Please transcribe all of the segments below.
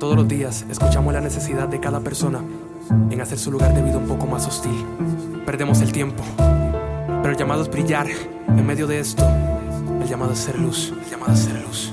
días escuchamos la necesidad de cada persona en hacer su lugar de vida un poco más hostil. Perdemos el tiempo, pero el llamado es brillar en medio de esto. El llamado es ser luz, el llamado es ser luz.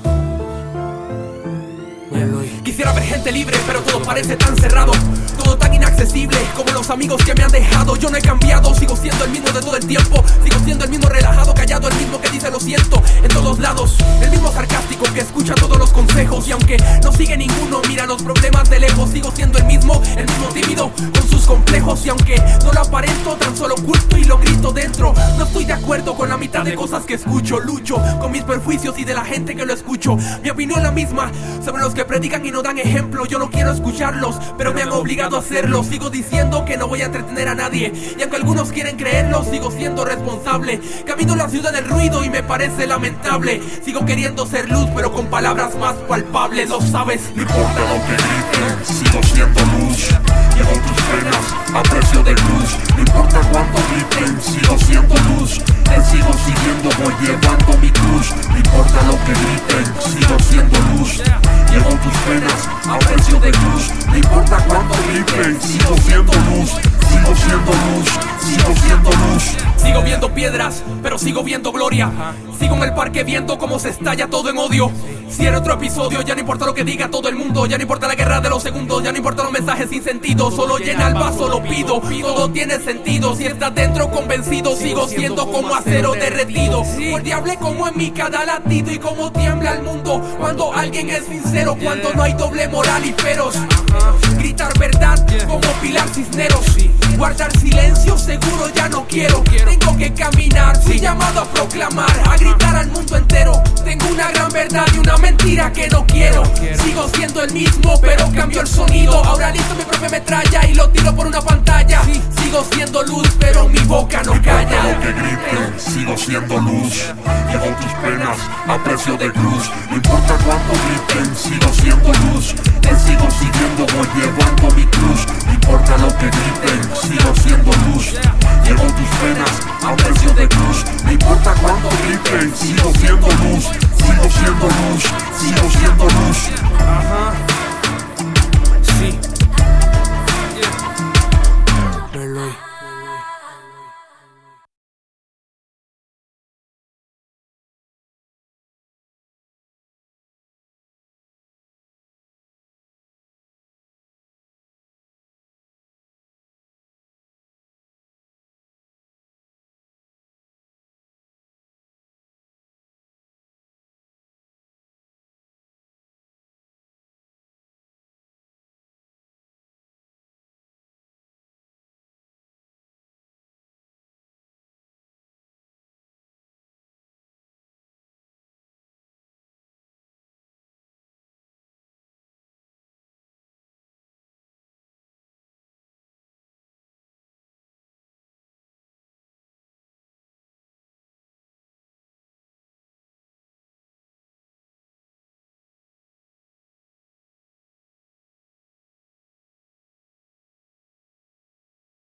Quisiera ver gente libre, pero todo parece tan cerrado Todo tan inaccesible como los amigos que me han dejado Yo no he cambiado, sigo siendo el mismo de todo el tiempo Sigo siendo el mismo relajado, callado, el mismo que dice lo siento En todos lados, el mismo sarcástico que escucha todos los consejos. Y aunque no sigue ninguno, mira los problemas de lejos. Sigo siendo el mismo, el mismo tímido con sus complejos. Y aunque no lo aparento, tan solo oculto y lo grito dentro. No estoy de acuerdo con la mitad de cosas que escucho. Lucho con mis perjuicios y de la gente que lo escucho. Mi opinión la misma sobre los que predican y no dan ejemplo. Yo no quiero escucharlos, pero me han obligado a hacerlo. Sigo diciendo que no voy a entretener a nadie. Y aunque algunos quieren creerlo, sigo siendo responsable. Camino la ciudad del ruido y me parece lamentable. Sigo queriendo ser luz, pero con palabras más palpables, lo sabes. No importa lo que griten, sigo siendo luz. Llevo tus penas a precio de luz. No importa cuánto griten, sigo siendo luz. Te sigo siguiendo, voy llevando mi cruz. No importa lo que griten, sigo siendo luz. Llevo tus penas a precio de cruz No importa cuánto griten, sigo siendo luz Sigo siendo luz, sigo siendo luz. Sigo viendo piedras, pero sigo viendo gloria. Sigo en el parque viendo cómo se estalla todo en odio Si era otro episodio, ya no importa lo que diga todo el mundo Ya no importa la guerra de los segundos, ya no importa los mensajes sin sentido Solo llena el vaso, lo pido, todo tiene sentido Si estás dentro convencido, sigo siendo como acero derretido Guardiable como en mi cada latido y como tiembla el mundo Cuando alguien es sincero, cuando no hay doble moral y feroz Gritar verdad como Pilar Cisneros Guardar silencio seguro ya no quiero Tengo que caminar, fui llamado a proclamar A gritar al mundo entero una gran verdad y una mentira que no quiero. Sigo siendo el mismo pero cambio el sonido. Ahora listo mi propia metralla y lo tiro por una pantalla. Sigo siendo luz pero mi boca no calla. lo que sigo siendo luz. Llevo tus penas a precio de cruz. No importa cuánto griten, sigo siendo luz. Te sigo siguiendo, voy llevando mi cruz. No importa lo que griten, sigo siendo luz. Llevo tus penas a precio de cruz. No importa cuánto griten, sigo siendo luz Sigo siendo luz, sigo siendo luz